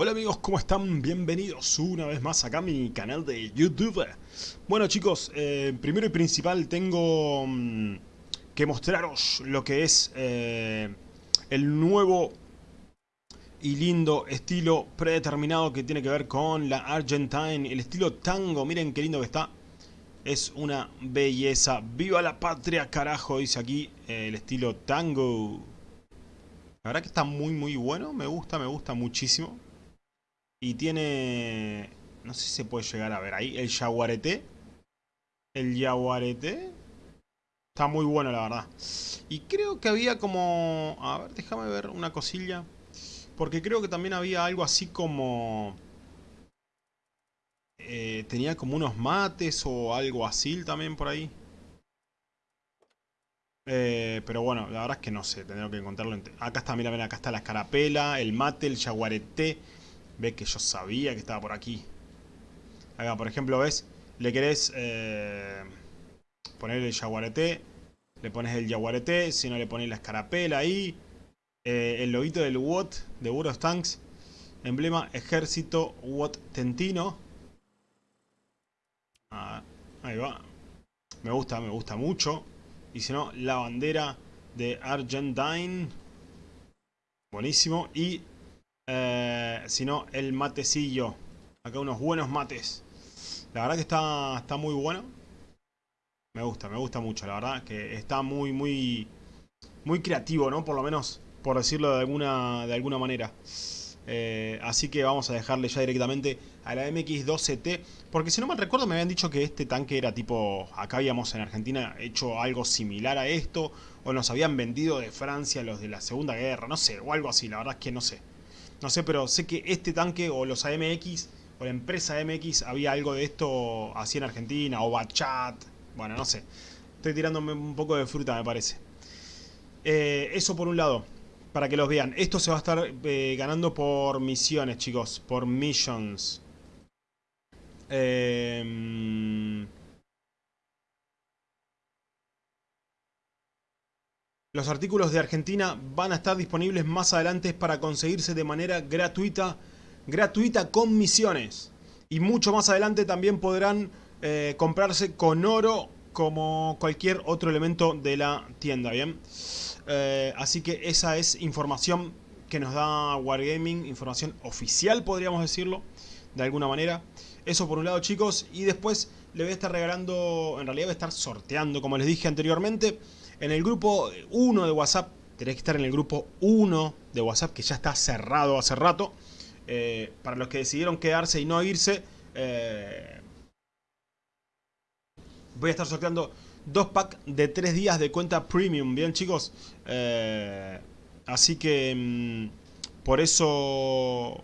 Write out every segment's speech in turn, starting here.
Hola amigos, ¿cómo están? Bienvenidos una vez más acá a mi canal de YouTube. Bueno chicos, eh, primero y principal tengo mm, que mostraros lo que es eh, el nuevo y lindo estilo predeterminado que tiene que ver con la Argentine, el estilo tango, miren qué lindo que está. Es una belleza. ¡Viva la patria, carajo! Dice aquí eh, el estilo tango. La verdad que está muy muy bueno, me gusta, me gusta muchísimo. Y tiene... No sé si se puede llegar a ver ahí. El jaguarete. El jaguarete. Está muy bueno, la verdad. Y creo que había como... A ver, déjame ver una cosilla. Porque creo que también había algo así como... Eh, tenía como unos mates o algo así también por ahí. Eh, pero bueno, la verdad es que no sé, tendré que encontrarlo. Acá está, mira, mira, acá está la escarapela, el mate, el jaguarete. Ve que yo sabía que estaba por aquí. Acá, por ejemplo, ¿ves? Le querés eh, poner el jaguarete. Le pones el jaguarete. Si no, le pones la escarapela ahí. Eh, el loguito del WOT de of Tanks. Emblema Ejército WOT Tentino. Ah, ahí va. Me gusta, me gusta mucho. Y si no, la bandera de Argentine. Buenísimo. Y eh, sino el matecillo. Acá unos buenos mates. La verdad que está, está muy bueno. Me gusta, me gusta mucho, la verdad. Que está muy, muy, muy creativo, ¿no? Por lo menos, por decirlo de alguna, de alguna manera. Eh, así que vamos a dejarle ya directamente a la MX-12T. Porque si no me recuerdo me habían dicho que este tanque era tipo... Acá habíamos en Argentina hecho algo similar a esto. O nos habían vendido de Francia los de la Segunda Guerra. No sé, o algo así. La verdad es que no sé. No sé, pero sé que este tanque o los AMX o la empresa AMX había algo de esto así en Argentina o Bachat. Bueno, no sé. Estoy tirándome un poco de fruta, me parece. Eh, eso por un lado, para que los vean. Esto se va a estar eh, ganando por misiones, chicos. Por missions. Eh, Los artículos de Argentina van a estar disponibles más adelante para conseguirse de manera gratuita, gratuita con misiones. Y mucho más adelante también podrán eh, comprarse con oro como cualquier otro elemento de la tienda, ¿bien? Eh, así que esa es información que nos da Wargaming, información oficial podríamos decirlo, de alguna manera. Eso por un lado chicos, y después le voy a estar regalando, en realidad voy a estar sorteando, como les dije anteriormente, en el grupo 1 de WhatsApp, tenéis que estar en el grupo 1 de WhatsApp, que ya está cerrado hace rato. Eh, para los que decidieron quedarse y no irse, eh, voy a estar sorteando dos packs de 3 días de cuenta premium, ¿bien chicos? Eh, así que mm, por eso,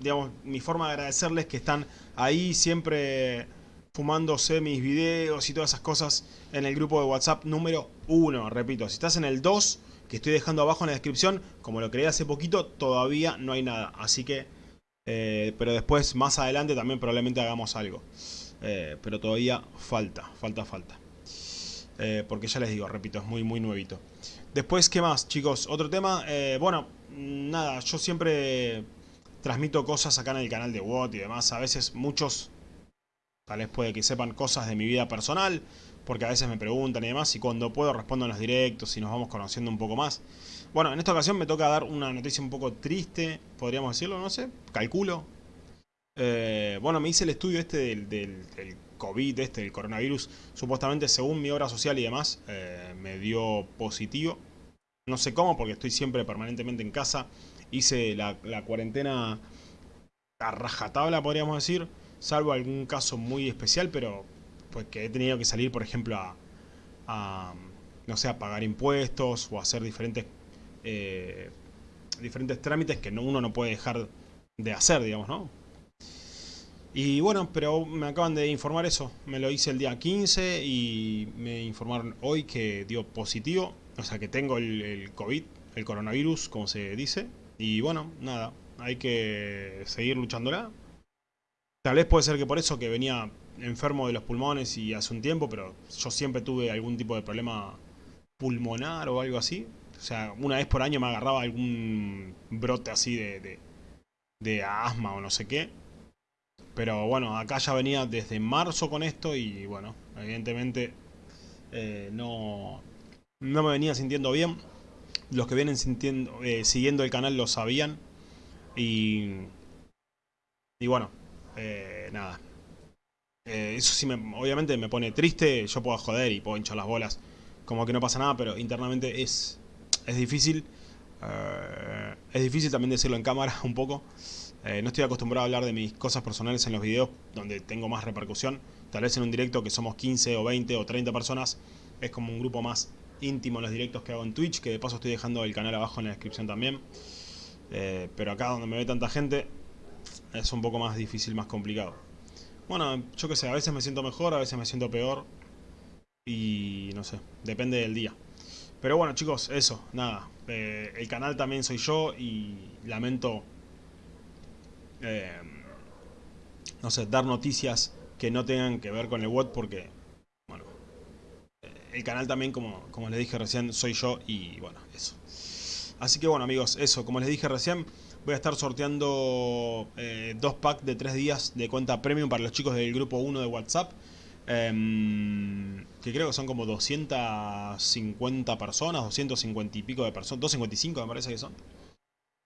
digamos, mi forma de agradecerles que están ahí siempre fumándose mis videos y todas esas cosas en el grupo de WhatsApp número 1. Repito, si estás en el 2, que estoy dejando abajo en la descripción, como lo creé hace poquito, todavía no hay nada. Así que, eh, pero después, más adelante, también probablemente hagamos algo. Eh, pero todavía falta, falta, falta. Eh, porque ya les digo, repito, es muy, muy nuevito. Después, ¿qué más, chicos? Otro tema, bueno, nada, yo siempre transmito cosas acá en el canal de WOT y demás. A veces muchos Tal vez puede que sepan cosas de mi vida personal, porque a veces me preguntan y demás, y cuando puedo respondo en los directos y nos vamos conociendo un poco más. Bueno, en esta ocasión me toca dar una noticia un poco triste, podríamos decirlo, no sé, calculo. Eh, bueno, me hice el estudio este del, del, COVID, este del coronavirus, supuestamente según mi obra social y demás, eh, me dio positivo. No sé cómo, porque estoy siempre permanentemente en casa. Hice la, la cuarentena a rajatabla, podríamos decir salvo algún caso muy especial, pero pues que he tenido que salir, por ejemplo, a, no sé, a pagar impuestos o hacer diferentes, eh, diferentes trámites que uno no puede dejar de hacer, digamos, ¿no? Y bueno, pero me acaban de informar eso, me lo hice el día 15 y me informaron hoy que dio positivo, o sea que tengo el, el COVID, el coronavirus, como se dice, y bueno, nada, hay que seguir luchándola, Tal vez puede ser que por eso que venía enfermo de los pulmones y hace un tiempo, pero yo siempre tuve algún tipo de problema pulmonar o algo así. O sea, una vez por año me agarraba algún brote así de, de asma o no sé qué. Pero bueno, acá ya venía desde marzo con esto y bueno, evidentemente eh, no, no me venía sintiendo bien. Los que vienen sintiendo, eh, siguiendo el canal lo sabían. Y, y bueno, eh, nada. eso sí, me, obviamente me pone triste. Yo puedo joder y puedo hinchar las bolas. Como que no pasa nada, pero internamente es, es difícil. es difícil también decirlo en cámara un poco. no estoy acostumbrado a hablar de mis cosas personales en los videos donde tengo más repercusión. Tal vez en un directo que somos 15 o 20 o 30 personas es como un grupo más íntimo en los directos que hago en Twitch, que de paso estoy dejando el canal abajo en la descripción también. Eh, pero acá donde me ve tanta gente es un poco más difícil, más complicado. Bueno, yo qué sé, a veces me siento mejor, a veces me siento peor. Y no sé, depende del día. Pero bueno chicos, eso, nada. Eh, el canal también soy yo y lamento, eh, no sé, dar noticias que no tengan que ver con el WOT porque el canal también, como, como les dije recién, soy yo y bueno, eso. Así que bueno amigos, eso, como les dije recién, voy a estar sorteando eh, dos packs de tres días de cuenta premium para los chicos del grupo 1 de WhatsApp. Em, que creo que son como 250 personas, 250 y pico de personas, 255 me parece que son.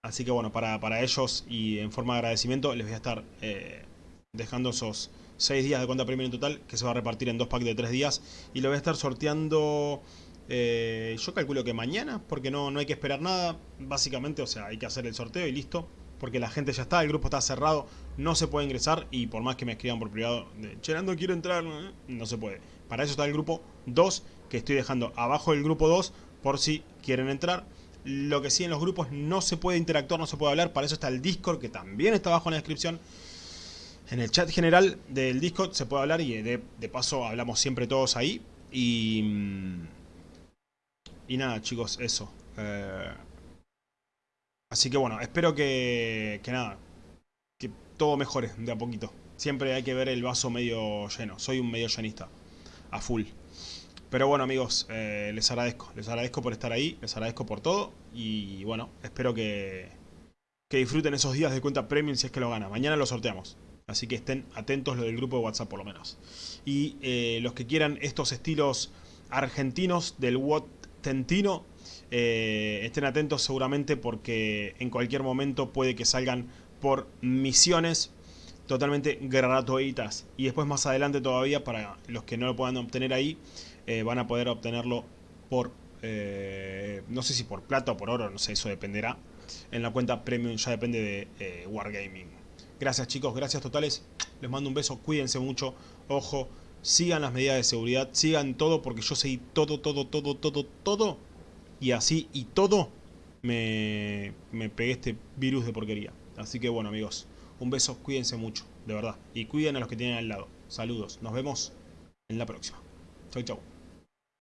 Así que bueno, para, para ellos y en forma de agradecimiento les voy a estar eh, dejando esos 6 días de cuenta premium en total, que se va a repartir en dos packs de 3 días. Y lo voy a estar sorteando, eh, yo calculo que mañana, porque no, no hay que esperar nada, básicamente, o sea, hay que hacer el sorteo y listo. Porque la gente ya está, el grupo está cerrado, no se puede ingresar y por más que me escriban por privado, de, Cherando quiero entrar, no se puede. Para eso está el grupo 2, que estoy dejando abajo del grupo 2, por si quieren entrar. Lo que sí en los grupos no se puede interactuar, no se puede hablar, para eso está el Discord, que también está abajo en la descripción. En el chat general del Discord se puede hablar y de, paso hablamos siempre todos ahí. Y, mm, y nada, chicos, eso. Eh, así que bueno, espero que, que nada, que todo mejore de a poquito. Siempre hay que ver el vaso medio lleno. Soy un medio llenista, a full. Pero bueno amigos, eh, les agradezco. Les agradezco por estar ahí, les agradezco por todo. Y bueno, espero que, que disfruten esos días de cuenta premium si es que lo gana. Mañana lo sorteamos. Así que estén atentos lo del grupo de WhatsApp por lo menos. Y eh, los que quieran estos estilos argentinos del Eh, estén atentos seguramente porque en cualquier momento puede que salgan por misiones totalmente gratuitas. Y después más adelante todavía, para los que no lo puedan obtener ahí, eh, van a poder obtenerlo por, no sé si por plata o por oro, no sé, eso dependerá. En la cuenta premium ya depende de Wargaming. Gracias chicos, gracias totales. Les mando un beso, cuídense mucho. Ojo, sigan las medidas de seguridad, sigan todo porque yo seguí todo, todo, todo, todo, todo. Y así y todo me, me pegué este virus de porquería. Así que bueno amigos, un beso, cuídense mucho, de verdad. Y cuiden a los que tienen al lado. Saludos, nos vemos en la próxima. Chau, chau.